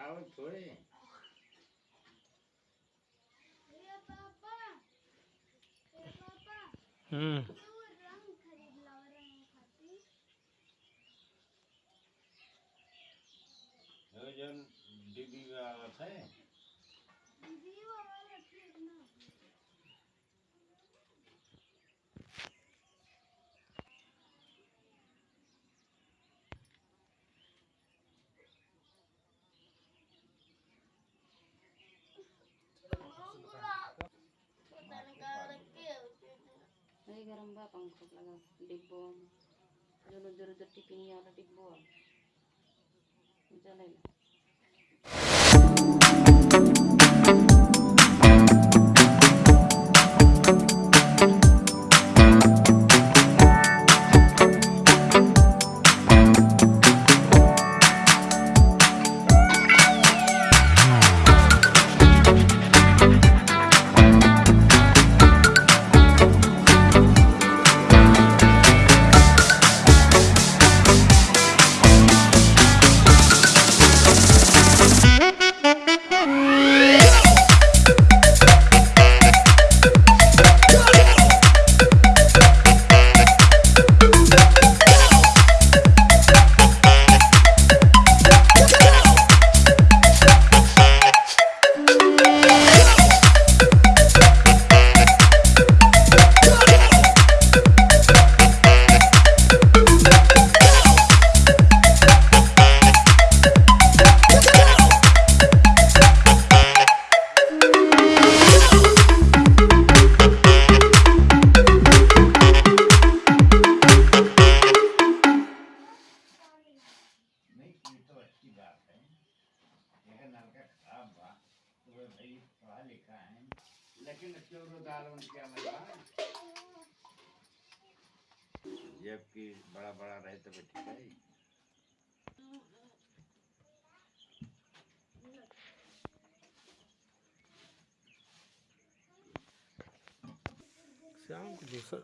दिखाओ थोड़े पापा ए पापा। हम्म। तू रंग खरीद लाओ रंग खाती? वो जन दीदी आवत है। patongkok lang ang digbong. Dulu-dulu dati piniyala digbong. Diyan lang. खराब बा तो भाई पढ़ा लिखा है। लेकिन चोरो मतलब जबकि बड़ा बड़ा रहे तो ठीक है। शाम को दूसरा